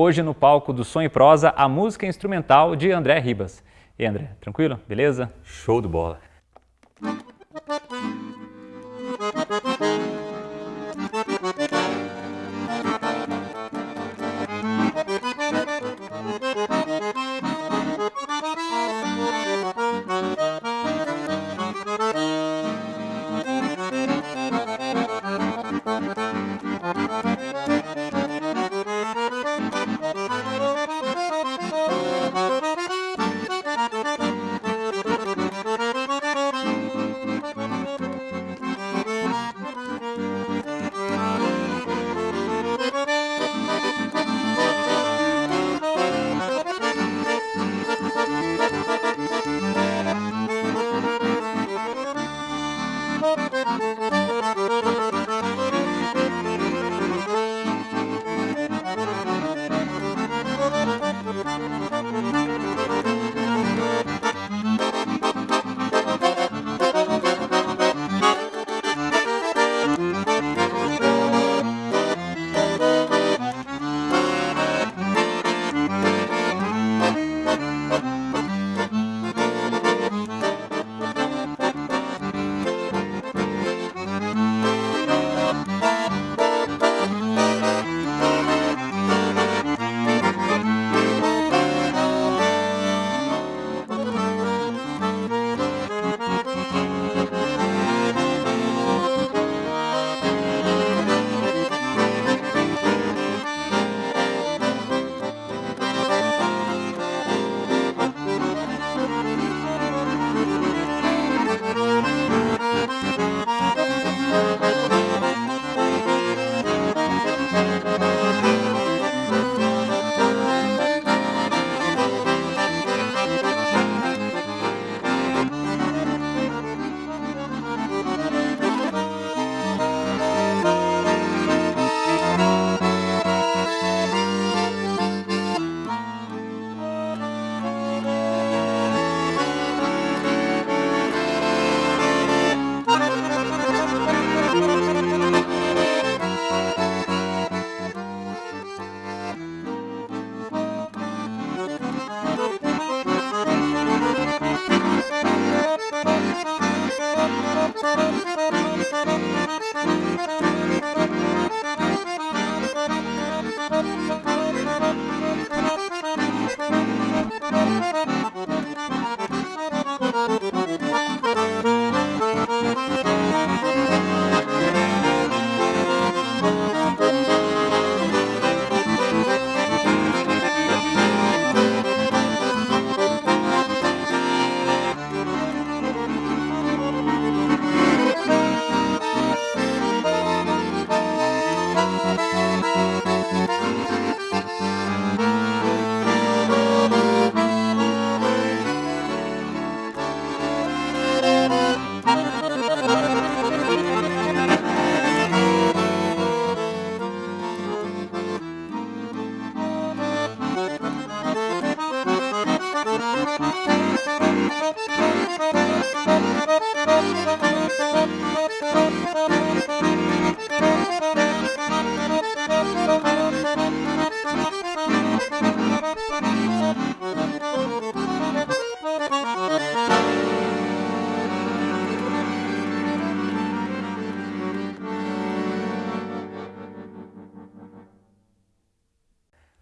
Hoje no palco do Som e Prosa, a música instrumental de André Ribas. E André, tranquilo? Beleza? Show de bola.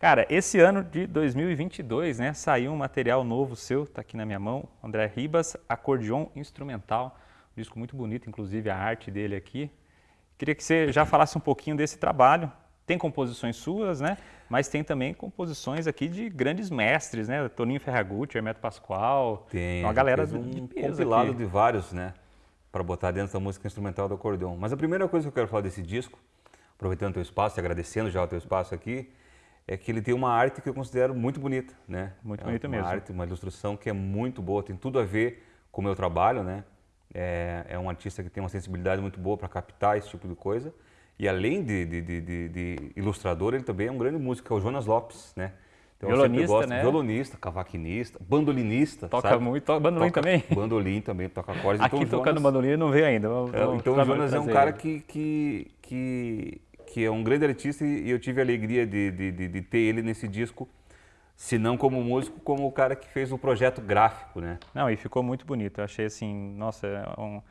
Cara, esse ano de 2022, né, saiu um material novo seu, tá aqui na minha mão, André Ribas, acordeon instrumental, um disco muito bonito, inclusive a arte dele aqui. Queria que você já falasse um pouquinho desse trabalho. Tem composições suas, né, mas tem também composições aqui de grandes mestres, né, Toninho Ferragutti, Hermeto Pascoal, tem uma galera fez um compilado aqui. de vários, né, para botar dentro da música instrumental do acordeon. Mas a primeira coisa que eu quero falar desse disco, aproveitando o teu espaço e agradecendo já o teu espaço aqui, é que ele tem uma arte que eu considero muito bonita, né? Muito é bonita uma mesmo. arte, uma ilustração que é muito boa, tem tudo a ver com o meu trabalho, né? É, é um artista que tem uma sensibilidade muito boa para captar esse tipo de coisa. E além de, de, de, de- ilustrador, ele também é um grande músico, que é o Jonas Lopes, né? Então, Violonista, gosto- né? Violonista, cavaquinista, bandolinista, Toca sabe? muito, toca bandolim Toca- também. Bandolim também, toca acordes. Aqui então, tocando Jonas- bandolim não veio ainda. Vamos, é, então o Jonas é um cara que, que, que que é um grande artista e eu tive a alegria de, de, de, de ter ele nesse disco, se não como músico, como o cara que fez o projeto gráfico, né? Não, e ficou muito bonito. Eu achei assim, nossa, é um,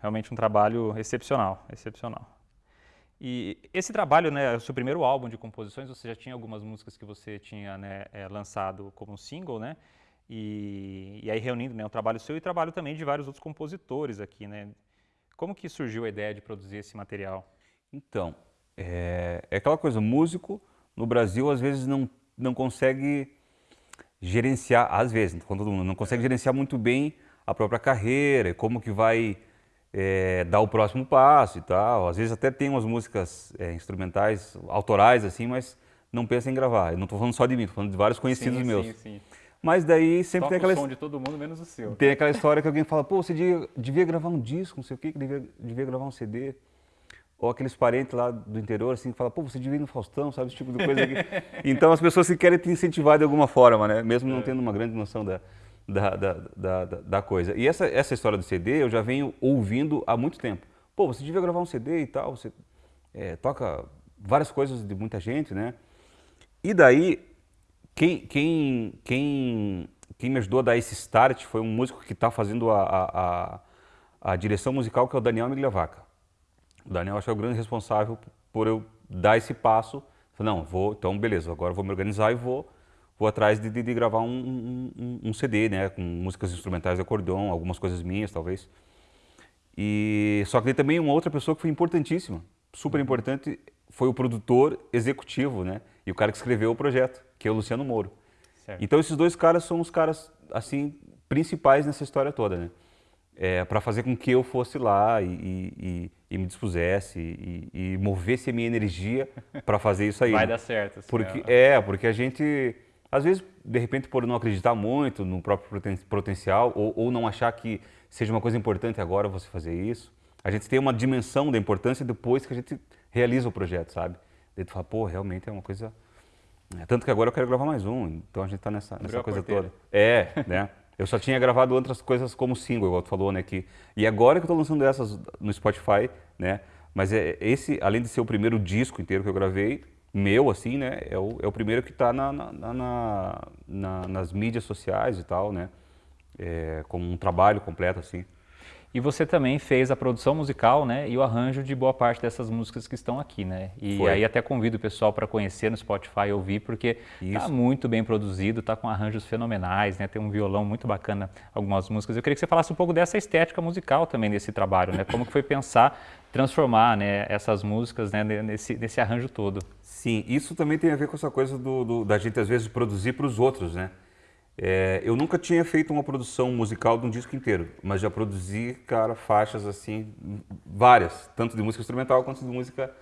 realmente um trabalho excepcional, excepcional. E esse trabalho, né, o seu primeiro álbum de composições, você já tinha algumas músicas que você tinha né, é, lançado como single, né? E, e aí reunindo né, o trabalho seu e trabalho também de vários outros compositores aqui, né? Como que surgiu a ideia de produzir esse material? Então, é, é aquela coisa, músico no Brasil às vezes não, não consegue gerenciar, às vezes, quando não consegue gerenciar muito bem a própria carreira, como que vai é, dar o próximo passo e tal. Às vezes até tem umas músicas é, instrumentais, autorais assim, mas não pensa em gravar. Eu não estou falando só de mim, estou falando de vários conhecidos sim, meus. Sim, sim. Mas daí sempre Toca tem aquela. o som de todo mundo, menos o seu. Tem aquela história que alguém fala, pô, você devia, devia gravar um disco, não sei o quê, que devia, devia gravar um CD. Ou aqueles parentes lá do interior, assim, que falam, pô, você devia ir no Faustão, sabe, esse tipo de coisa aqui. então as pessoas se querem te incentivar de alguma forma, né? Mesmo não é. tendo uma grande noção da, da, da, da, da, coisa. E essa, essa história do CD eu já venho ouvindo há muito tempo. Pô, você devia gravar um CD e tal, você é, toca várias coisas de muita gente, né? E daí, quem, quem, quem quem me ajudou a dar esse start foi um músico que está fazendo a, a, a, a, direção musical, que é o Daniel Migliavaca. O Daniel acho que é o grande responsável por eu dar esse passo. Não, vou, então beleza, agora vou me organizar e vou, vou atrás de, de, de gravar um, um, um, CD, né, com músicas instrumentais de acordeon, algumas coisas minhas, talvez. E só que também uma outra pessoa que foi importantíssima, super importante, foi o produtor executivo, né, e o cara que escreveu o projeto, que é o Luciano Moro. Certo. Então esses dois caras são os caras assim principais nessa história toda, né? É, para fazer com que eu fosse lá e, e, e me dispusesse e, e, movesse a minha energia para fazer isso aí. Vai né? dar certo. Assim, porque é. porque a gente às vezes de repente por não acreditar muito no próprio potencial ou, ou não achar que seja uma coisa importante agora você fazer isso, a gente tem uma dimensão da importância depois que a gente realiza o projeto, sabe? Daí tu fala, pô, realmente é uma coisa é, tanto que agora eu quero gravar mais um, então a gente está nessa, nessa coisa toda. É, né? Eu só tinha gravado outras coisas como single, igual tu falou, né? Que, e agora que eu estou lançando essas no Spotify, né? Mas é, esse, além de ser o primeiro disco inteiro que eu gravei, meu, assim, né? É o, é o primeiro que está na, na, na, na, nas mídias sociais e tal, né? É, como um trabalho completo, assim. E você também fez a produção musical, né, e o arranjo de boa parte dessas músicas que estão aqui, né? E Foi. aí até convido o pessoal para conhecer no Spotify e ouvir, porque está muito bem produzido, está com arranjos fenomenais, né? Tem um violão muito bacana, algumas músicas. Eu queria que você falasse um pouco dessa estética musical também desse trabalho, né? Como que foi pensar transformar, né, essas músicas, né, nesse, nesse arranjo todo? Sim, isso também tem a ver com essa coisa do, do da gente às vezes produzir para os outros, né? É, eu nunca tinha feito uma produção musical de um disco inteiro, mas já produzi, cara, faixas assim, várias, tanto de música instrumental quanto de música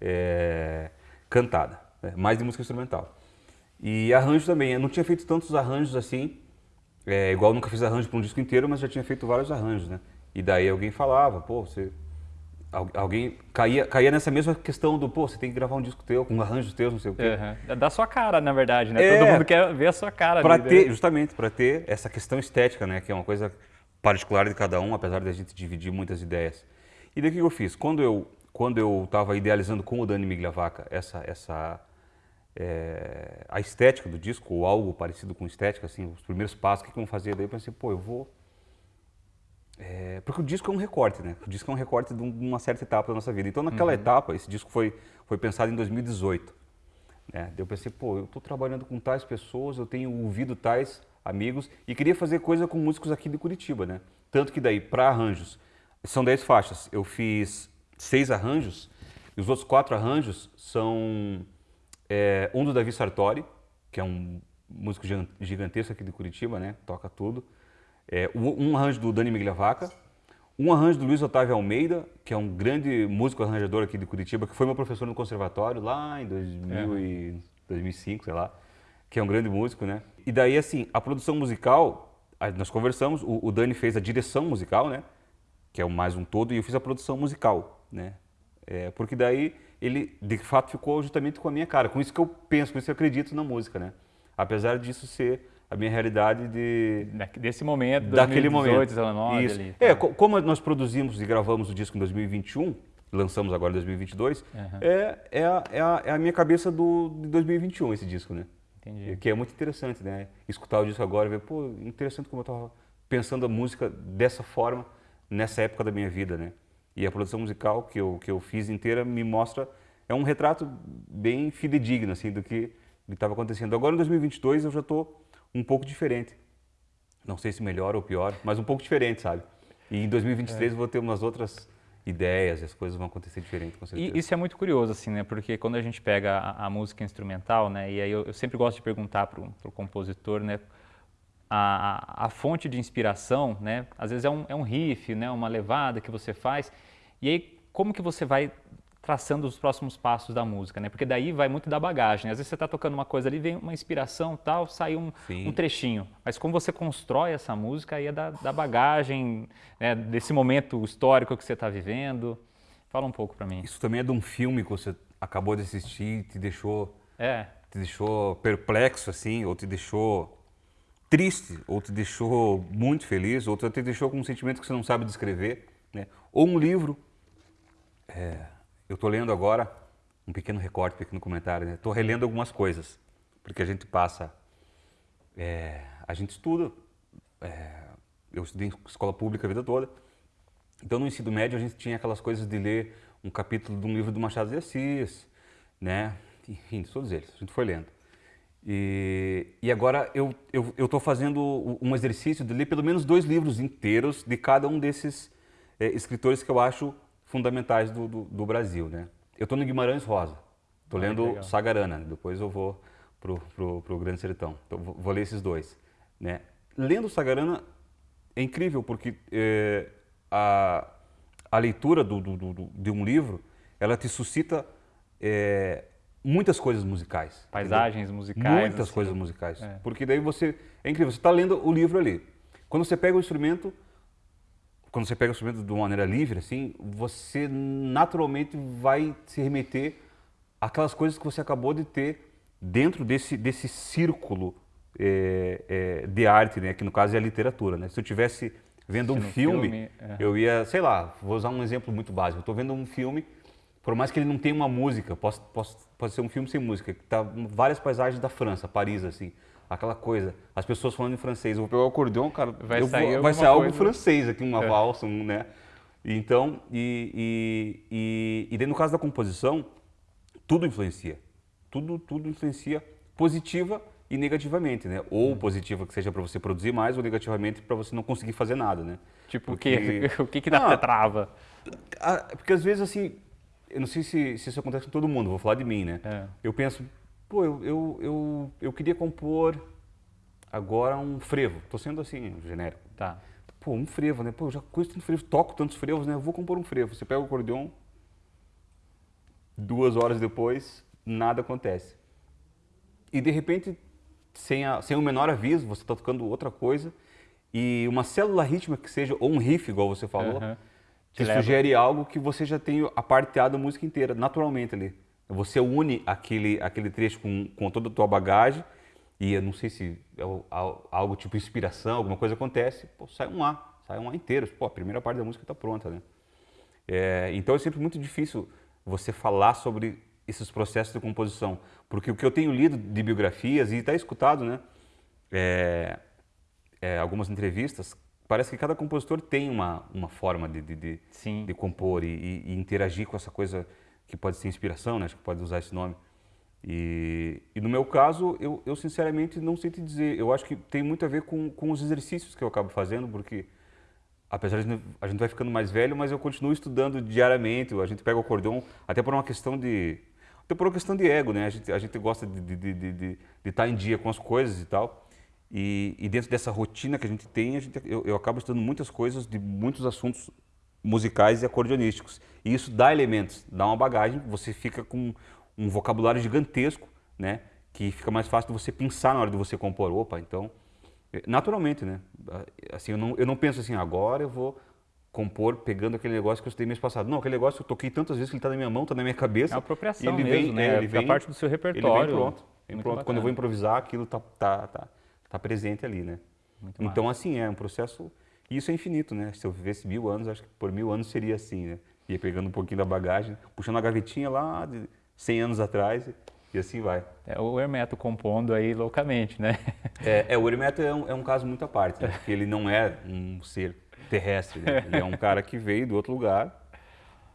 é, cantada, né? mais de música instrumental. E arranjo também, eu não tinha feito tantos arranjos assim, é, igual nunca fiz arranjo para um disco inteiro, mas já tinha feito vários arranjos, né? E daí alguém falava, pô, você alguém caía, caía nessa mesma questão do, pô, você tem que gravar um disco teu, com arranjos teus, não sei o quê. Uhum. Da sua cara, na verdade, né? É, Todo mundo quer ver a sua cara. Para ter, né? justamente, para ter essa questão estética, né? Que é uma coisa particular de cada um, apesar de a gente dividir muitas ideias. E daí o que eu fiz? Quando eu quando eu estava idealizando com o Dani Migliavaca essa essa é, a estética do disco ou algo parecido com estética, assim, os primeiros passos, o que, que eu vou fazer? Daí eu pensei, pô, eu vou é, porque o disco é um recorte, né? O disco é um recorte de uma certa etapa da nossa vida. Então, naquela uhum. etapa, esse disco foi, foi pensado em 2018. Né? Eu pensei, pô, eu estou trabalhando com tais pessoas, eu tenho ouvido tais amigos e queria fazer coisa com músicos aqui de Curitiba, né? Tanto que daí, para arranjos, são 10 faixas. Eu fiz seis arranjos e os outros quatro arranjos são é, um do Davi Sartori, que é um músico gigantesco aqui de Curitiba, né? Toca tudo. É, um arranjo do Dani Migliavaca, um arranjo do Luiz Otávio Almeida, que é um grande músico arranjador aqui de Curitiba, que foi meu professor no conservatório lá em 2000 é. e 2005, sei lá, que é um grande músico, né? E daí, assim, a produção musical, nós conversamos, o, o Dani fez a direção musical, né? Que é mais um todo, e eu fiz a produção musical, né? É, porque daí ele, de fato, ficou justamente com a minha cara. Com isso que eu penso, com isso que eu acredito na música, né? Apesar disso ser a minha realidade de desse momento, 2018, daquele momento. 19 Isso. Ali, tá. É, como nós produzimos e gravamos o disco em 2021, lançamos agora em 2022, uhum. é, é, a, é, a, é a minha cabeça do, de 2021, esse disco, né? Entendi. Que é muito interessante, né? Escutar o disco agora e ver, pô, interessante como eu estava pensando a música dessa forma nessa época da minha vida, né? E a produção musical que eu, que eu fiz inteira me mostra, é um retrato bem fidedigno, assim, do que estava acontecendo. Agora, em 2022, eu já estou um pouco diferente. Não sei se melhor ou pior, mas um pouco diferente, sabe? E em 2023 é. eu vou ter umas outras ideias, as coisas vão acontecer diferente, com certeza. E isso é muito curioso, assim, né? Porque quando a gente pega a, a música instrumental, né? E aí eu, eu sempre gosto de perguntar para o compositor, né? A, a, a, fonte de inspiração, né? Às vezes é um, é um riff, né? Uma levada que você faz. E aí, como que você vai traçando os próximos passos da música, né? Porque daí vai muito da bagagem. Às vezes você está tocando uma coisa ali, vem uma inspiração, tal, sai um, um, trechinho. Mas como você constrói essa música, aí é da, da bagagem, né? desse momento histórico que você está vivendo. Fala um pouco para mim. Isso também é de um filme que você acabou de assistir, te deixou, é. te deixou perplexo assim, ou te deixou triste, ou te deixou muito feliz, ou te deixou com um sentimento que você não sabe descrever, né? Ou um livro. É eu estou lendo agora um pequeno recorte, um pequeno comentário. Estou né? relendo algumas coisas, porque a gente passa, é, a gente estuda. É, eu estudei em escola pública a vida toda. Então, no ensino médio, a gente tinha aquelas coisas de ler um capítulo de um livro do Machado de Assis, né? Enfim, todos eles. A gente foi lendo. E, e agora eu estou fazendo um exercício de ler pelo menos dois livros inteiros de cada um desses é, escritores que eu acho fundamentais do, do, do Brasil, né? Eu estou no Guimarães Rosa, estou ah, lendo Sagarana, depois eu vou pro, pro Grande Sertão, então, vou, vou, ler esses dois, né? Lendo Sagarana é incrível porque é, a, a leitura do, do, do, de um livro, ela te suscita é, muitas coisas musicais. Paisagens entendeu? musicais. Muitas assim. coisas musicais. É. Porque daí você, é incrível, você está lendo o livro ali. Quando você pega o instrumento, quando você pega o instrumento de uma maneira livre, assim, você naturalmente vai se remeter àquelas coisas que você acabou de ter dentro desse, desse círculo é, é, de arte, né? que no caso é a literatura. Né? Se eu tivesse vendo um filme, filme é. eu ia, sei lá, vou usar um exemplo muito básico. Estou vendo um filme, por mais que ele não tenha uma música, pode, pode, pode ser um filme sem música, que tá várias paisagens da França, Paris, assim aquela coisa, as pessoas falando em francês, eu vou pegar o acordeão, cara, vai sair, vou, vai sair algo francês aqui, uma é. valsa, um, né? Então, e, e, e, e daí no caso da composição, tudo influencia, tudo, tudo influencia positiva e negativamente, né? Ou hum. positiva que seja para você produzir mais, ou negativamente para você não conseguir fazer nada, né? Tipo porque, o que? o que que dá ah, trava? Porque às vezes assim, eu não sei se, se isso acontece com todo mundo, vou falar de mim, né? É. Eu penso, pô, eu, eu, eu, eu queria compor agora um frevo. Estou sendo assim, genérico. Tá. Pô, um frevo, né? Pô, eu já conheço tanto frevo, toco tantos frevos, né? Eu vou compor um frevo. Você pega o acordeon, duas horas depois, nada acontece. E de repente, sem, a, sem o menor aviso, você está tocando outra coisa e uma célula rítmica que seja, ou um riff, igual você falou, uhum. te, te sugere algo que você já tem a parte A música inteira, naturalmente ali. Você une aquele, aquele trecho com, com toda a tua bagagem e eu não sei se é algo tipo inspiração, alguma coisa acontece, pô, sai um A, sai um A inteiro. Pô, a primeira parte da música está pronta, né? É, então é sempre muito difícil você falar sobre esses processos de composição, porque o que eu tenho lido de biografias e está escutado, né? É, é, algumas entrevistas, parece que cada compositor tem uma, uma forma de, de, de, de compor e, e, e interagir com essa coisa que pode ser inspiração, né? acho que pode usar esse nome. E, e no meu caso, eu, eu, sinceramente não sei te dizer. Eu acho que tem muito a ver com, com os exercícios que eu acabo fazendo, porque apesar de a gente vai ficando mais velho, mas eu continuo estudando diariamente. A gente pega o acordeon até por uma questão de até por uma questão de ego, né? A gente, a gente gosta de estar de, de, de, de estar em dia com as coisas e tal. E, e, dentro dessa rotina que a gente tem, a gente, eu, eu acabo estudando muitas coisas de muitos assuntos musicais e acordeonísticos. E isso dá elementos, dá uma bagagem, você fica com um vocabulário gigantesco, né? Que fica mais fácil de você pensar na hora de você compor. Opa, então, é, naturalmente, né? Assim, eu não, eu não penso assim, agora eu vou compor pegando aquele negócio que eu estudei mês passado. Não, aquele negócio eu toquei tantas vezes que ele está na minha mão, está na minha cabeça. É apropriação ele mesmo, vem, né? É, ele vem, parte do seu repertório. Ele vem pronto. Vem pronto. Quando eu vou improvisar, aquilo está tá, tá, tá presente ali, né? Muito então, massa. assim, é um processo e isso é infinito, né? Se eu vivesse mil anos, acho que por mil anos seria assim, né? Ia pegando um pouquinho da bagagem, puxando a gavetinha lá de 100 anos atrás e assim vai. É o Hermeto compondo aí loucamente, né? É, é o Hermeto é um, é um, caso muito à parte, né? porque ele não é um ser terrestre, né? ele é um cara que veio do outro lugar.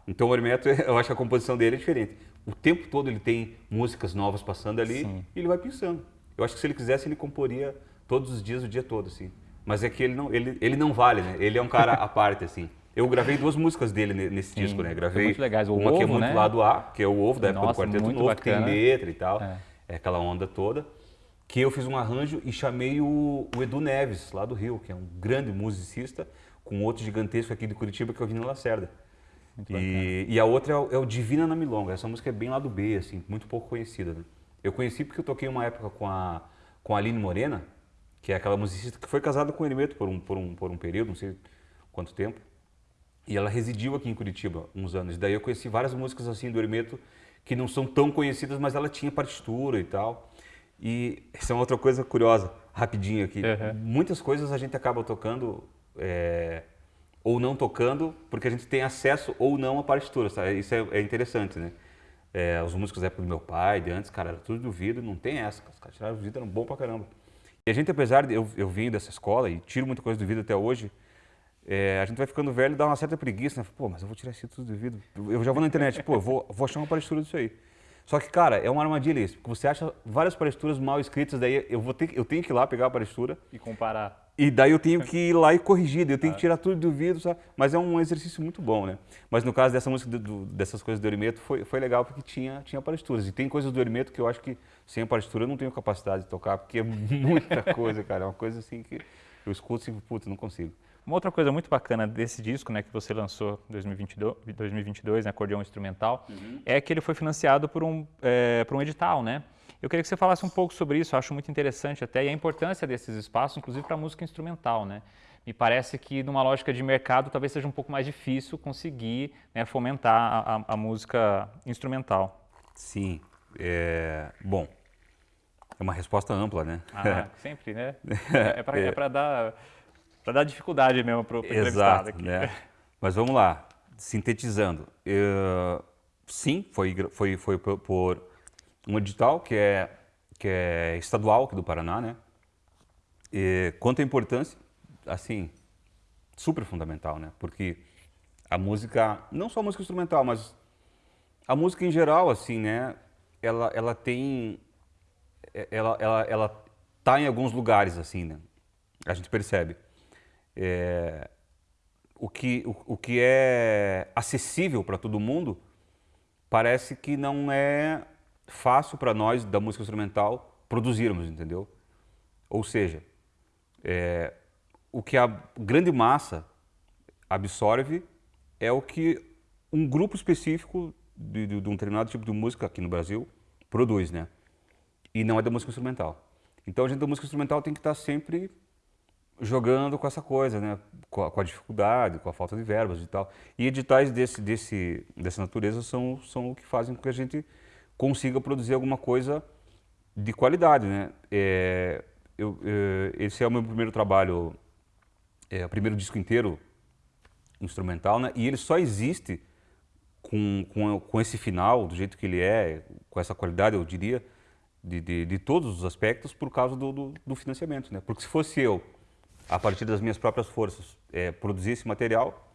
Então o Hermeto, eu acho que a composição dele é diferente. O tempo todo ele tem músicas novas passando ali Sim. e ele vai pensando. Eu acho que se ele quisesse ele comporia todos os dias, o dia todo, assim. Mas é que ele não, ele, ele não vale, né? Ele é um cara à parte, assim. Eu gravei duas músicas dele nesse Sim, disco, né? Gravei muito legais. O uma ovo, que é muito né? lado A, que é o ovo da época Nossa, do Quarteto Novo, bacana. que tem letra e tal. É. é. aquela onda toda. Que eu fiz um arranjo e chamei o, o, Edu Neves, lá do Rio, que é um grande musicista, com outro gigantesco aqui de Curitiba, que é o Vino Lacerda. E, e, a outra é o, é o, Divina na Milonga. Essa música é bem lá do B, assim, muito pouco conhecida. Né? Eu conheci porque eu toquei uma época com a, com a Aline Morena, que é aquela musicista que foi casada com o Hermeto por um, por, um, por um período, não sei quanto tempo. E ela residiu aqui em Curitiba uns anos. Daí eu conheci várias músicas assim do Hermeto que não são tão conhecidas, mas ela tinha partitura e tal. E essa é uma outra coisa curiosa, rapidinho aqui. Uhum. Muitas coisas a gente acaba tocando é, ou não tocando porque a gente tem acesso ou não à partitura. Sabe? Isso é, é interessante, né? É, os músicos da época do meu pai, de antes, cara, era tudo do vidro, não tem essa. Os caras tiraram o vidro, eram bom pra caramba. E a gente, apesar de eu, eu vim dessa escola e tiro muita coisa do vidro até hoje, é, a gente vai ficando velho e dá uma certa preguiça, né? Pô, mas eu vou tirar isso tudo do vidro. Eu já vou na internet, pô, vou, vou achar uma partitura disso aí. Só que, cara, é uma armadilha isso, porque você acha várias partituras mal escritas, daí eu, vou ter, eu tenho que ir lá pegar a partitura. E comparar. E daí eu tenho que ir lá e corrigir, eu tenho que tirar tudo do vidro, sabe? Mas é um exercício muito bom, né? Mas no caso dessa música, do, dessas coisas do Erimeto, foi, foi legal porque tinha, tinha partituras. E tem coisas do Erimeto que eu acho que sem a partitura eu não tenho capacidade de tocar, porque é muita coisa, cara. É uma coisa assim que eu escuto e, putz, não consigo. Uma outra coisa muito bacana desse disco, né, que você lançou em 2022, 2022 né, acordeão instrumental, uhum. é que ele foi financiado por um, é, por um edital, né? Eu queria que você falasse um pouco sobre isso, acho muito interessante até, e a importância desses espaços, inclusive para a música instrumental, né? Me parece que numa lógica de mercado talvez seja um pouco mais difícil conseguir né, fomentar a, a, a, música instrumental. Sim, é... bom, é uma resposta ampla, né? Ah, sempre, né? É para é, dar dar dificuldade mesmo para o entrevistado aqui. Né? Mas vamos lá, sintetizando. Eu, sim, foi, foi, foi por um edital que é, que é estadual aqui do Paraná, né? E, quanto à importância, assim, super fundamental, né? Porque a música, não só a música instrumental, mas a música em geral, assim, né? Ela, ela tem, ela, ela, ela tá em alguns lugares, assim, né? A gente percebe. É, o, que, o, o que é acessível para todo mundo parece que não é fácil para nós da música instrumental produzirmos, entendeu? Ou seja, é, o que a grande massa absorve é o que um grupo específico de, de, de, um determinado tipo de música aqui no Brasil produz, né? E não é da música instrumental. Então a gente da música instrumental tem que estar sempre jogando com essa coisa, né? Com a, com a, dificuldade, com a falta de verbas e tal. E editais desse, desse, dessa natureza são, são o que fazem com que a gente consiga produzir alguma coisa de qualidade, né? É, eu, é, esse é o meu primeiro trabalho, é o primeiro disco inteiro instrumental, né? E ele só existe com, com, com esse final, do jeito que ele é, com essa qualidade, eu diria, de, de, de todos os aspectos, por causa do, do, do financiamento, né? Porque se fosse eu a partir das minhas próprias forças, é, produzir esse material,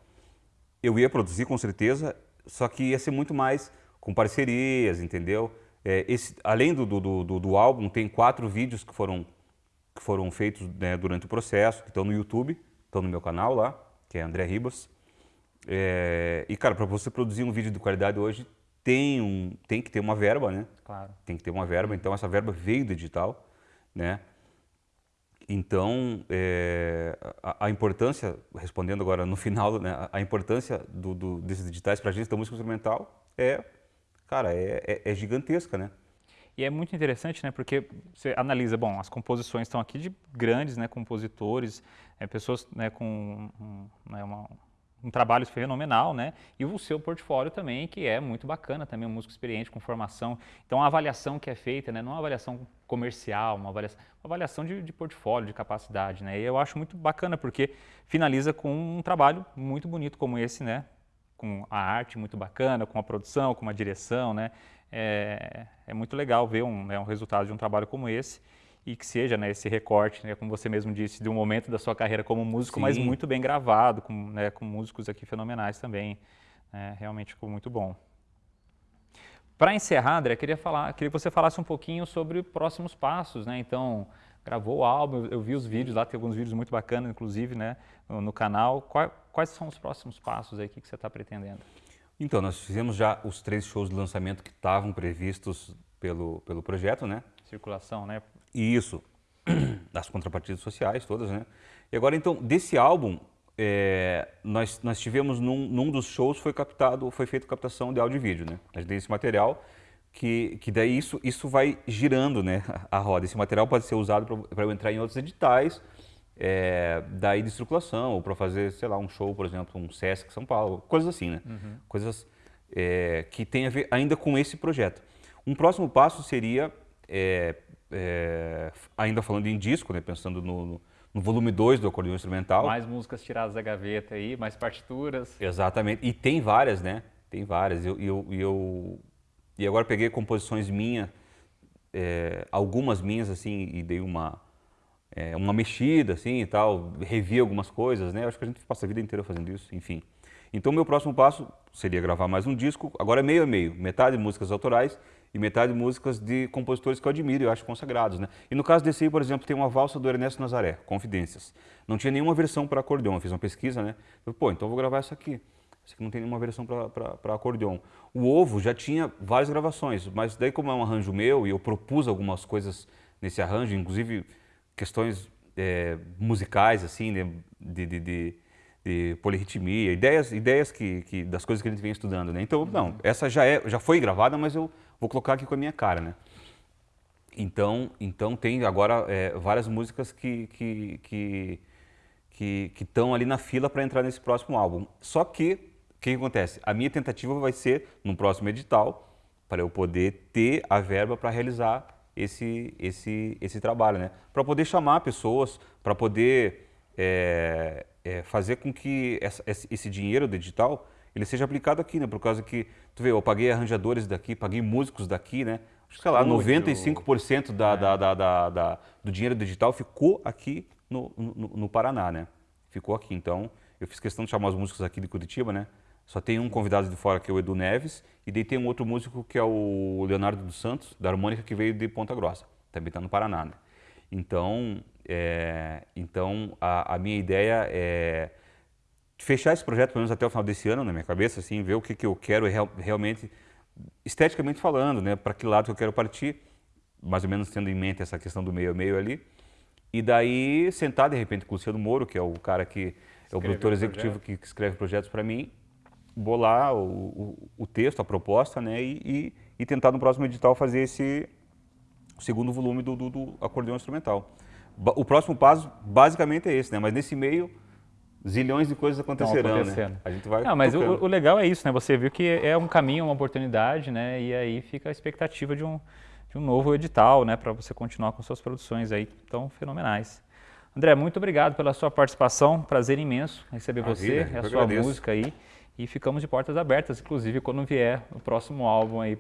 eu ia produzir com certeza, só que ia ser muito mais com parcerias, entendeu? É, esse, além do, do, do, do, álbum, tem quatro vídeos que foram, que foram feitos né, durante o processo, que estão no YouTube, estão no meu canal lá, que é André Ribas. É, e, cara, para você produzir um vídeo de qualidade hoje, tem, um, tem que ter uma verba, né? Claro. Tem que ter uma verba, então essa verba veio do digital, né? Então, é, a, a, importância, respondendo agora no final, né, a importância do, do, desses digitais para a gente da música instrumental é, cara, é, é, é, gigantesca, né? E é muito interessante, né, porque você analisa, bom, as composições estão aqui de grandes, né, compositores, é, pessoas, né, com um, né, uma, um trabalho fenomenal, né? E o seu portfólio também, que é muito bacana, também um músico experiente, com formação. Então, a avaliação que é feita, né? Não é uma avaliação comercial, uma avaliação, uma avaliação de, de, portfólio, de capacidade, né? E eu acho muito bacana, porque finaliza com um trabalho muito bonito como esse, né? Com a arte muito bacana, com a produção, com a direção, né? É, é muito legal ver um, né, um resultado de um trabalho como esse e que seja né, esse recorte, né, como você mesmo disse, de um momento da sua carreira como músico, Sim. mas muito bem gravado, com, né, com músicos aqui fenomenais também. É, realmente ficou muito bom. Para encerrar, André, queria, falar, queria que você falasse um pouquinho sobre próximos passos, né? Então, gravou o álbum, eu vi os vídeos lá, tem alguns vídeos muito bacanas, inclusive, né, no, no canal. Quais, quais são os próximos passos aí que, que você está pretendendo? Então, nós fizemos já os três shows de lançamento que estavam previstos pelo, pelo projeto, né? Circulação, né? Isso, das contrapartidas sociais todas, né? E agora, então, desse álbum, é, nós, nós tivemos num, num, dos shows foi captado, foi feita captação de áudio e vídeo, né? A gente tem esse material que, que daí isso, isso vai girando, né? A roda. Esse material pode ser usado para eu entrar em outros editais, é, daí de circulação, ou para fazer, sei lá, um show, por exemplo, um Sesc São Paulo, coisas assim, né? Uhum. Coisas é, que tem a ver ainda com esse projeto. Um próximo passo seria, é, é ainda falando em disco, né? Pensando no, no no volume 2 do acordeão instrumental. Mais músicas tiradas da gaveta aí, mais partituras. Exatamente. E tem várias, né? Tem várias. E eu, eu, eu, e agora peguei composições minhas, é, algumas minhas, assim, e dei uma, é, uma mexida, assim, e tal. Revi algumas coisas, né? Acho que a gente passa a vida inteira fazendo isso, enfim. Então, meu próximo passo seria gravar mais um disco, agora é meio a meio. Metade músicas autorais e metade músicas de compositores que eu admiro e eu acho consagrados. Né? E no caso desse aí, por exemplo, tem uma valsa do Ernesto Nazaré, Confidências. Não tinha nenhuma versão para acordeão, eu fiz uma pesquisa, né? Eu, Pô, então eu vou gravar essa aqui. Essa aqui não tem nenhuma versão para acordeão. O Ovo já tinha várias gravações, mas daí como é um arranjo meu e eu propus algumas coisas nesse arranjo, inclusive questões é, musicais, assim, né? de, de, de de polirritmia, ideias, ideias que, que, das coisas que a gente vem estudando, né? Então, não, essa já, é, já foi gravada, mas eu vou colocar aqui com a minha cara, né? Então, então tem agora é, várias músicas que que que que estão ali na fila para entrar nesse próximo álbum. Só que o que, que acontece? A minha tentativa vai ser no próximo edital para eu poder ter a verba para realizar esse esse esse trabalho, né? Para poder chamar pessoas, para poder é, é, fazer com que essa, esse dinheiro digital ele seja aplicado aqui, né? Por causa que, tu vê, eu paguei arranjadores daqui, paguei músicos daqui, né? Acho que, sei lá, 95% da, é. da, da, da, da, do dinheiro digital ficou aqui no, no, no, Paraná, né? Ficou aqui. Então, eu fiz questão de chamar os músicos aqui de Curitiba, né? Só tem um convidado de fora que é o Edu Neves, e daí tem um outro músico que é o Leonardo dos Santos, da harmônica, que veio de Ponta Grossa. Também está no Paraná, né? Então, é, então a, a, minha ideia é fechar esse projeto, pelo menos até o final desse ano, na minha cabeça, assim, ver o que, que eu quero real, realmente, esteticamente falando, né, para que lado que eu quero partir, mais ou menos tendo em mente essa questão do meio a meio ali. E daí sentar, de repente, com o Luciano Moro, que é o cara que é o produtor executivo que escreve projetos para mim, bolar o, o, o, texto, a proposta, né, e, e, e tentar no próximo edital fazer esse segundo volume do, do, do acordeão instrumental. O próximo passo basicamente é esse, né? Mas nesse meio zilhões de coisas acontecerão, né? A gente vai Não, mas o, o, legal é isso, né? Você viu que é um caminho, uma oportunidade, né? E aí fica a expectativa de um, de um novo edital, né? Para você continuar com suas produções aí tão fenomenais. André, muito obrigado pela sua participação, prazer imenso receber você, a sua agradeço. música aí. E ficamos de portas abertas, inclusive quando vier o próximo álbum aí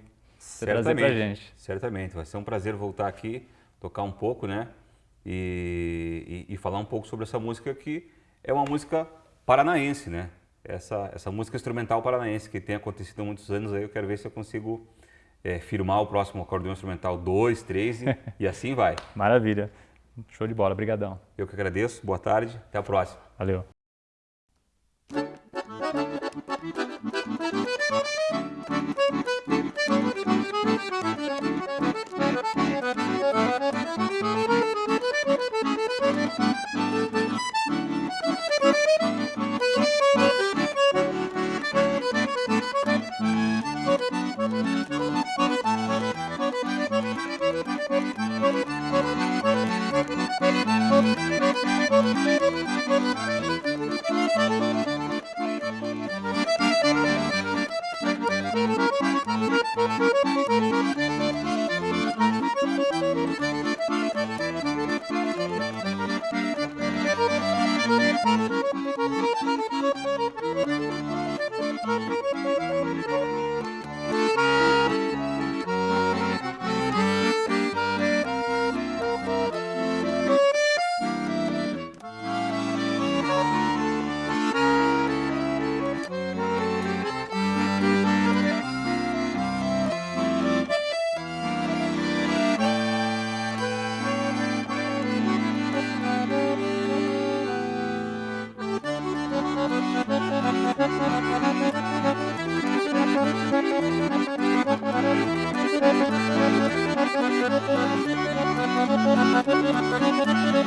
trazer pra gente. Certamente, vai ser um prazer voltar aqui, tocar um pouco, né? E, e, e, falar um pouco sobre essa música que é uma música paranaense, né? Essa, essa música instrumental paranaense que tem acontecido há muitos anos aí, eu quero ver se eu consigo é, firmar o próximo acordeão instrumental 2, 3 e, e assim vai. Maravilha. Show de bola, brigadão. Eu que agradeço, boa tarde, até a próxima. Valeu.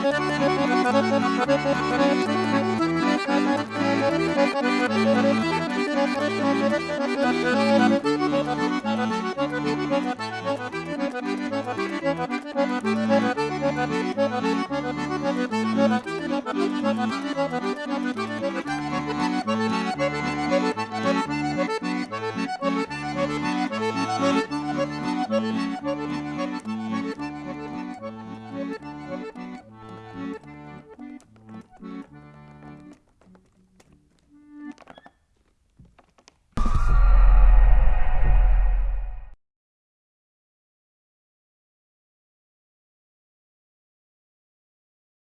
Thank you.